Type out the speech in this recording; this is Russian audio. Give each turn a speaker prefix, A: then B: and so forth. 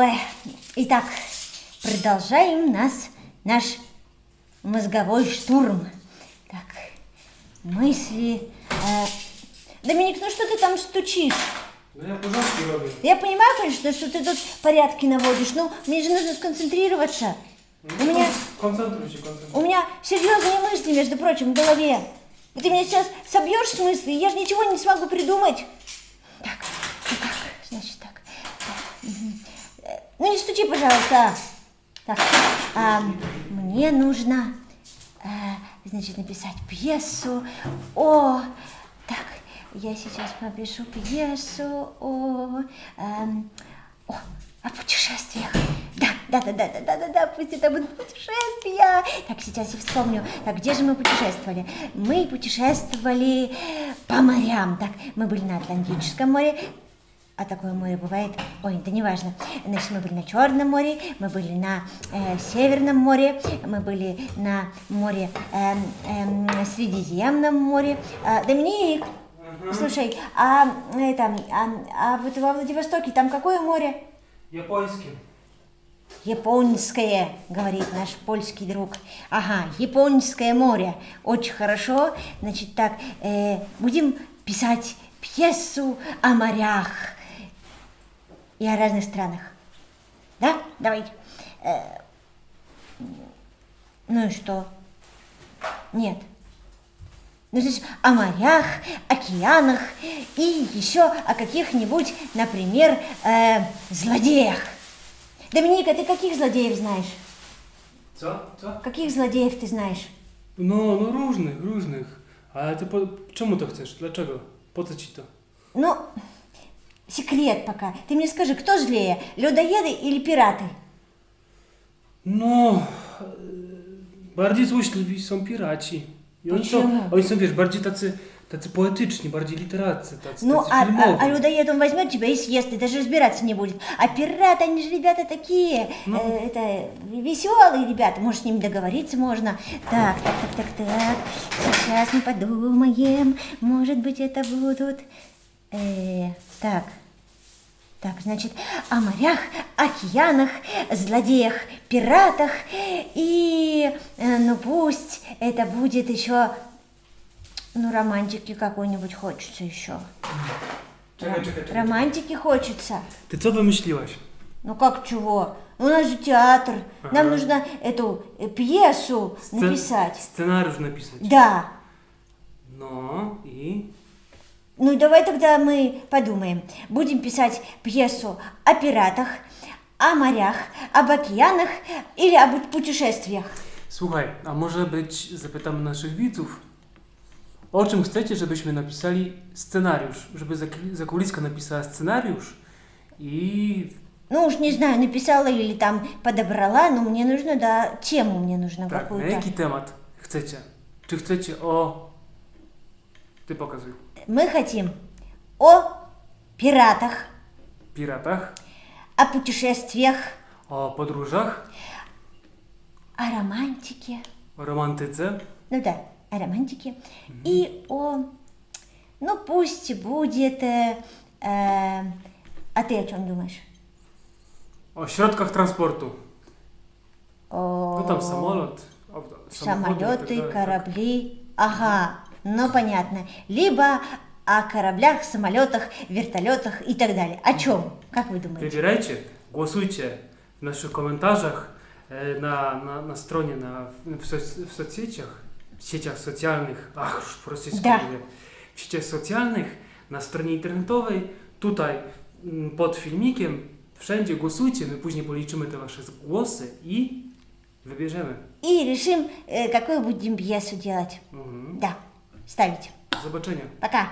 A: Ой, итак, продолжаем нас, наш мозговой штурм. Так, мысли... э, Доминик, ну что ты там стучишь?
B: Ну я пожалуйста роблю.
A: Я понимаю, конечно, что ты тут порядки наводишь, но мне же нужно сконцентрироваться. У меня,
B: Концентруйся, концентруйся.
A: у меня серьезные мысли, между прочим, в голове. И ты меня сейчас собьешь с мысли, я же ничего не смогу придумать. Так, ну как, значит так. так, мгм. Э, Ну не стучи, пожалуйста. Так, а, мне нужно, э, значит, написать пьесу о... Так, я сейчас напишу пьесу о... эм, о, о путешествиях. Да, да, да, да, да, да, да, да, пусть это будут путешествия. Так, сейчас я вспомню. Так, где же мы путешествовали? Мы путешествовали по морям. Так, мы были на Атлантическом море. А такое море бывает. Ой, это не важно. Значит, мы были на Черном море, мы были на э, Северном море, мы были на море эм, эм, Средиземном море. А, Доминик, слушай, а это, а, а вот во Владивостоке там какое море?
B: Японский.
A: Японское, говорит наш польский друг. Ага, Японское море. Очень хорошо. Значит, так, э, будем писать пьесу о морях и о разных странах. Да? Давайте. Э, ну и что? Нет. Ну, значит, о морях, океанах и еще о каких-нибудь, например, э, злодеях. Доминика, ты каких злодеев знаешь?
B: Co? Co?
A: Каких złodziejów ty знаешь?
B: No, no różnych, różnych. Ale ty po... czemu to chcesz? Dlaczego? Po co ci to?
A: Ну, секрет пока. Ты мне скажи, кто злее, людоеды или пираты?
B: No, e, bardziej złośliwi są piraci. I oni są,
A: Почему?
B: oni są, wiesz, bardziej tacy, tacy poetyczni, bardziej literaccy, tacy,
A: Ну,
B: tacy
A: а,
B: filmowi.
A: а, а людоед он возьмет тебя и съест, и даже разбираться не будет. А пираты, они же ребята такие, э, это, веселые ребята, может, с ними договориться можно. Так, так, так, так, так, сейчас мы подумаем, может быть, это будут... э, так, так, значит, о морях, океанах, злодеях, пиратах и, э, ну пусть это будет еще, ну романтики какой-нибудь хочется еще. Романтики хочется.
B: Ty co wymyśliłaś?
A: Ну как чего? У нас же театр. Нам
B: Ага.
A: нужно эту э, пьесу
B: Scen-
A: написать.
B: Scenariusz napisać.
A: Да.
B: No i...
A: Ну давай тогда мы подумаем. Будем писать пьесу о пиратах, о морях, об океанах или об путешествиях.
B: Słuchaj, a może być, zapytamy naszych widzów, o czym chcecie, żebyśmy napisali scenariusz? Żeby Zak- Zakuliska napisała scenariusz i
A: Ну уж не знаю, написала или там подобрала, но мне нужно, да, тему мне нужно
B: na
A: какую-то.
B: jaki temat chcecie? Czy chcecie o... Ty pokazuj.
A: Мы хотим о пиратах,
B: Piratach,
A: о путешествиях,
B: o podróżach,
A: о романтике.
B: o romantyce,
A: Ну да, о романтике. И о, ну пусть будет, э, э, а ты о чем думаешь? О,
B: tam samolot, auto, samochody i tak
A: самолеты, корабли. Ага, ну понятно. Либо о кораблях, самолетах, вертолетах и так далее. О чем? Как вы думаете?
B: E, na, na, na stronie, na, w, soc, w socjeciach, w sieciach socjalnych, ach, już po rosyjsku
A: Da.
B: mówię, w sieciach socjalnych, na stronie internetowej, tutaj mm, pod filmikiem, wszędzie głosujcie, my później policzymy te wasze głosy i wybierzemy.
A: И решим, э, какую будем пьесу делать.
B: Mhm.
A: Да, ставить.
B: Do zobaczenia.
A: Пока.